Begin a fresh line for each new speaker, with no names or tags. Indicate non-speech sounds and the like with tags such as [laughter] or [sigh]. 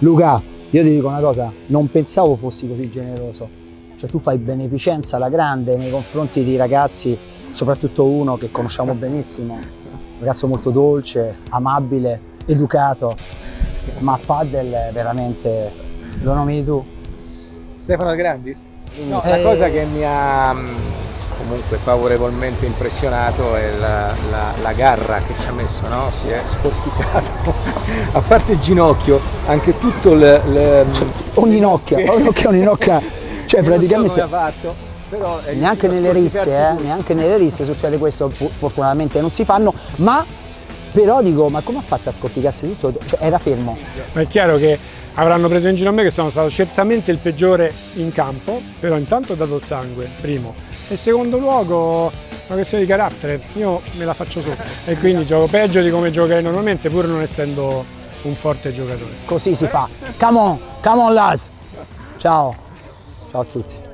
Luca, io ti dico una cosa, non pensavo fossi così generoso. Cioè tu fai beneficenza alla grande nei confronti di ragazzi, soprattutto uno che conosciamo benissimo, un ragazzo molto dolce, amabile, educato, ma a paddle veramente lo nomini tu?
Stefano Grandis?
No,
la
eh,
cosa che mi ha comunque favorevolmente impressionato è la, la- la garra che ci ha messo, no? Si è scorticato, [laughs] a parte il ginocchio, anche tutto il... il-
Un'inocchia, un'inocchia, [laughs] un'inocchia, cioè
so
praticamente...
come ha fatto, però è
neanche nelle risse, eh, neanche nelle risse succede questo, fortunatamente non si fanno, ma però dico, ma come ha fatto a scorticarsi tutto? Cioè era fermo.
Ma è chiaro che avranno preso in giro a me che sono stato certamente il peggiore in campo, però intanto ho dato il sangue, primo. E secondo luogo una questione di carattere, io me la faccio sotto e quindi gioco peggio di come giocherei normalmente pur non essendo un forte giocatore.
Così si fa. Come on, come on lads. Ciao. Ciao a tutti.